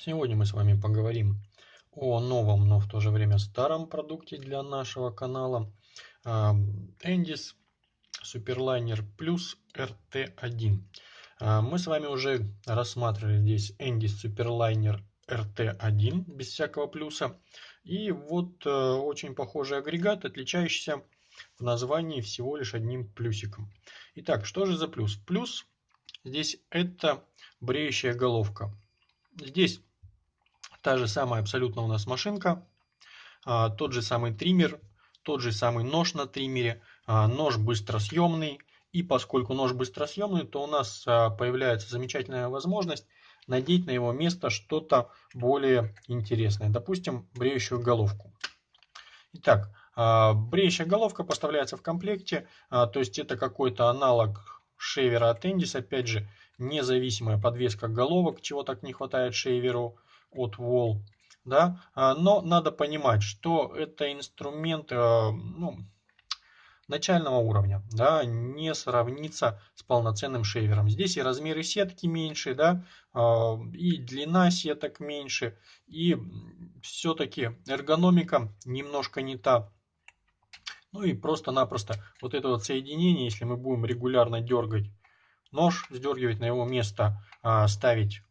Сегодня мы с вами поговорим о новом, но в то же время старом продукте для нашего канала Endis Superliner Plus RT1. Мы с вами уже рассматривали здесь Endis Superliner RT1 без всякого плюса. И вот э, очень похожий агрегат, отличающийся в названии всего лишь одним плюсиком. Итак, что же за плюс? Плюс здесь это бреющая головка. Здесь та же самая абсолютно у нас машинка, а, тот же самый триммер, тот же самый нож на триммере, а, нож быстросъемный. И поскольку нож быстросъемный, то у нас а, появляется замечательная возможность надеть на его место что-то более интересное. Допустим, бреющую головку. Итак, бреющая головка поставляется в комплекте, то есть это какой-то аналог шейвера от Endis, опять же, независимая подвеска головок, чего так не хватает шейверу от Wall. Да? А, но надо понимать, что это инструмент э, ну, начального уровня, да, не сравнится с полноценным шейвером. Здесь и размеры сетки меньше, да, а, и длина сеток меньше, и все-таки эргономика немножко не та. Ну и просто-напросто вот это вот соединение, если мы будем регулярно дергать нож, сдергивать на его место, а, ставить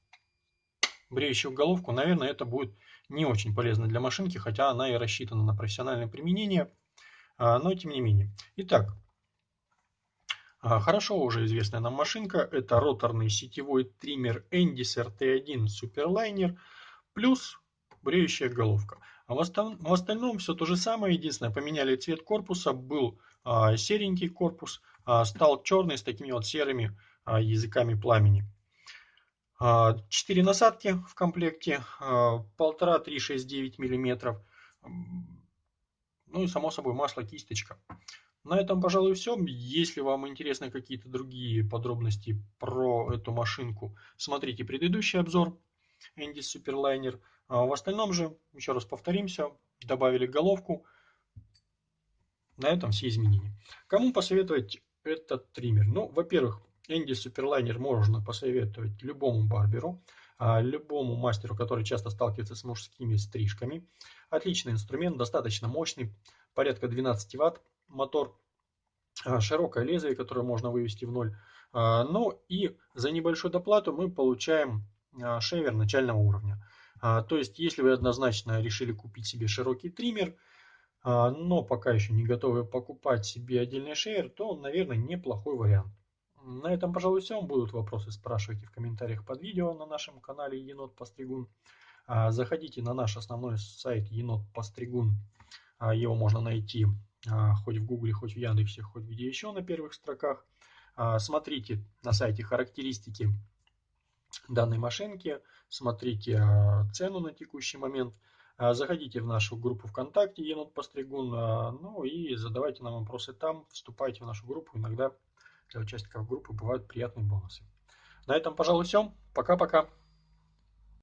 бреющую головку, наверное, это будет не очень полезно для машинки, хотя она и рассчитана на профессиональное применение, а, но тем не менее. Итак, а, хорошо уже известная нам машинка, это роторный сетевой триммер Endis RT1 Superliner плюс бреющая головка. А в, остальном все то же самое, единственное, поменяли цвет корпуса, был серенький корпус, стал черный с такими вот серыми языками пламени. 4 насадки в комплекте, 1,5-3,6-9 мм. Ну и само собой масло кисточка. На этом, пожалуй, все. Если вам интересны какие-то другие подробности про эту машинку, смотрите предыдущий обзор Endis Superliner. А в остальном же, еще раз повторимся, добавили головку. На этом все изменения. Кому посоветовать этот триммер? Ну, во-первых, Энди Суперлайнер можно посоветовать любому барберу, а, любому мастеру, который часто сталкивается с мужскими стрижками. Отличный инструмент, достаточно мощный, порядка 12 ватт мотор, а, широкое лезвие, которое можно вывести в ноль. А, ну и за небольшую доплату мы получаем шейвер начального уровня. То есть, если вы однозначно решили купить себе широкий триммер, но пока еще не готовы покупать себе отдельный шейвер, то, наверное, неплохой вариант. На этом, пожалуй, все. Будут вопросы, спрашивайте в комментариях под видео на нашем канале Енот Постригун. А, заходите на наш основной сайт Енот Постригун. А, его можно найти а, хоть в Гугле, хоть в Яндексе, хоть где еще на первых строках. Смотрите на сайте характеристики данной машинки, смотрите цену на текущий момент. Заходите в нашу группу ВКонтакте Енот Постригун, ну и задавайте нам вопросы там, вступайте в нашу группу, иногда для участников группы бывают приятные бонусы. На этом, пожалуй, все. Пока-пока.